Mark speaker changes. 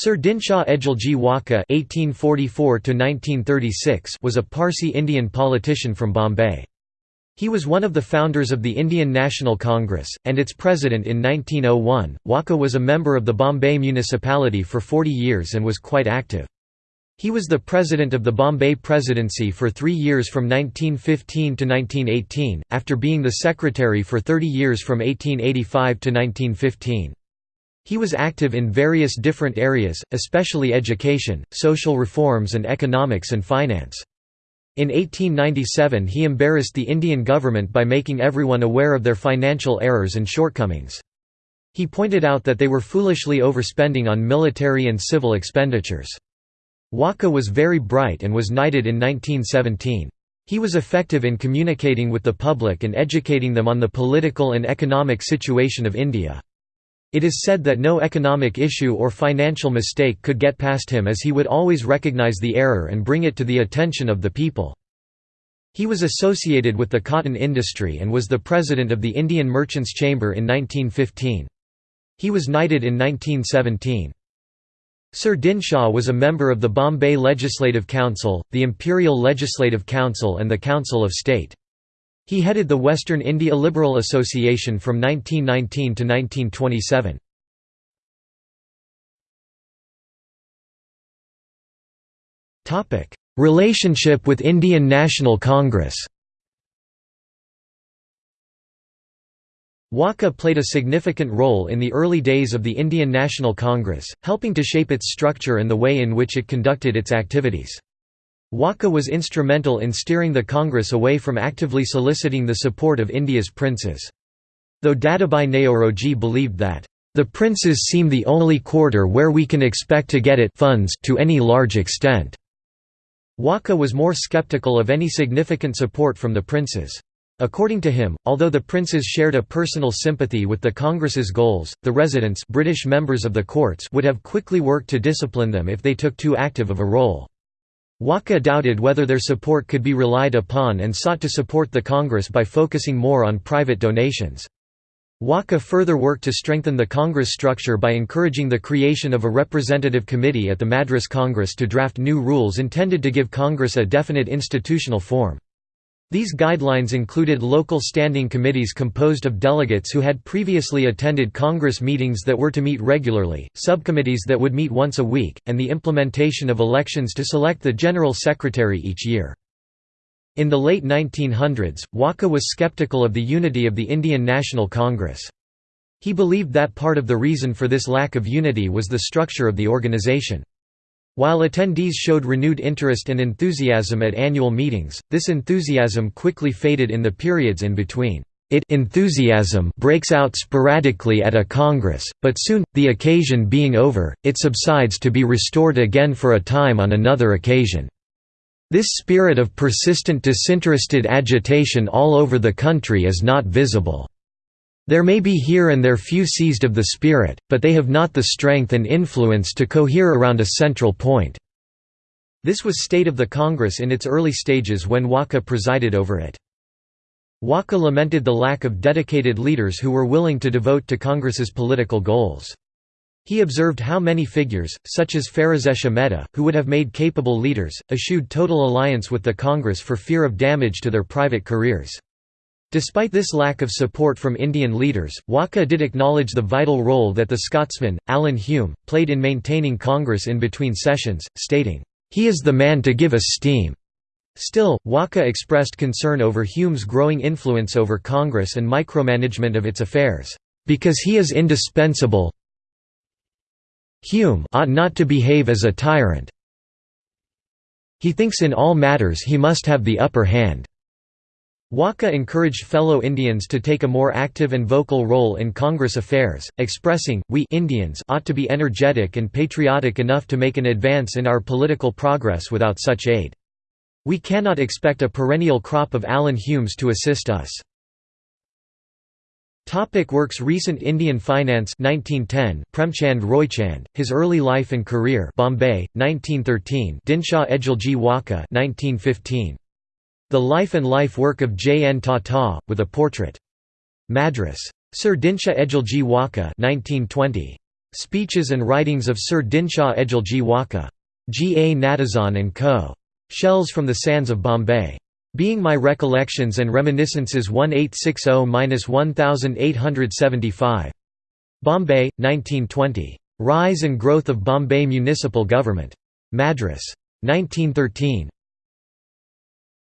Speaker 1: Sir Dinshaw Edulji Wacha (1844–1936) was a Parsi Indian politician from Bombay. He was one of the founders of the Indian National Congress, and its president in 1901. Wacha was a member of the Bombay municipality for 40 years and was quite active. He was the president of the Bombay Presidency for three years from 1915 to 1918, after being the secretary for 30 years from 1885 to 1915. He was active in various different areas, especially education, social reforms and economics and finance. In 1897 he embarrassed the Indian government by making everyone aware of their financial errors and shortcomings. He pointed out that they were foolishly overspending on military and civil expenditures. Wacha was very bright and was knighted in 1917. He was effective in communicating with the public and educating them on the political and economic situation of India. It is said that no economic issue or financial mistake could get past him as he would always recognize the error and bring it to the attention of the people. He was associated with the cotton industry and was the president of the Indian Merchants' Chamber in 1915. He was knighted in 1917. Sir Dinshaw was a member of the Bombay Legislative Council, the Imperial Legislative Council and the Council of State. He headed the Western India Liberal Association from 1919 to 1927. Relationship with Indian National Congress Wacha played a significant role in the early days of the Indian National Congress, helping to shape its structure and the way in which it conducted its activities. Wacha was instrumental in steering the Congress away from actively soliciting the support of India's princes. Though Dadabhai Naoroji believed that, "...the princes seem the only quarter where we can expect to get it funds to any large extent." Wacha was more skeptical of any significant support from the princes. According to him, although the princes shared a personal sympathy with the Congress's goals, the residents British members of the courts would have quickly worked to discipline them if they took too active of a role. Wacha doubted whether their support could be relied upon and sought to support the Congress by focusing more on private donations. Wacha further worked to strengthen the Congress structure by encouraging the creation of a representative committee at the Madras Congress to draft new rules intended to give Congress a definite institutional form. These guidelines included local standing committees composed of delegates who had previously attended Congress meetings that were to meet regularly, subcommittees that would meet once a week, and the implementation of elections to select the General Secretary each year. In the late 1900s, Wacha was skeptical of the unity of the Indian National Congress. He believed that part of the reason for this lack of unity was the structure of the organization. While attendees showed renewed interest and enthusiasm at annual meetings, this enthusiasm quickly faded in the periods in between. It enthusiasm breaks out sporadically at a congress, but soon, the occasion being over, it subsides to be restored again for a time on another occasion. This spirit of persistent disinterested agitation all over the country is not visible. There may be here and there few seized of the spirit, but they have not the strength and influence to cohere around a central point." This was state of the Congress in its early stages when Wacha presided over it. Wacha lamented the lack of dedicated leaders who were willing to devote to Congress's political goals. He observed how many figures, such as Pherozeshah Mehta, who would have made capable leaders, eschewed total alliance with the Congress for fear of damage to their private careers. Despite this lack of support from Indian leaders, Wacha did acknowledge the vital role that the Scotsman, Allan Hume, played in maintaining Congress in between sessions, stating, "...he is the man to give us steam." Still, Wacha expressed concern over Hume's growing influence over Congress and micromanagement of its affairs, "...because he is indispensable Hume ought not to behave as a tyrant he thinks in all matters he must have the upper hand." Wacha encouraged fellow Indians to take a more active and vocal role in Congress affairs, expressing, we Indians ought to be energetic and patriotic enough to make an advance in our political progress without such aid. We cannot expect a perennial crop of Allan Humes to assist us. Topic works Recent Indian Finance 1910 Premchand Roychand His Early Life and Career Bombay 1913 Dinshaw Edulji Wacha 1915 the Life and Life Work of J. N. Tata, with a portrait. Madras. Sir Dinshaw Edulji Wacha 1920. Speeches and Writings of Sir Dinshaw Edulji Wacha. G. A. Natesan and Co. Shells from the Sands of Bombay. Being My Recollections and Reminiscences 1860-1875. Bombay, 1920. Rise and Growth of Bombay Municipal Government. Madras. 1913.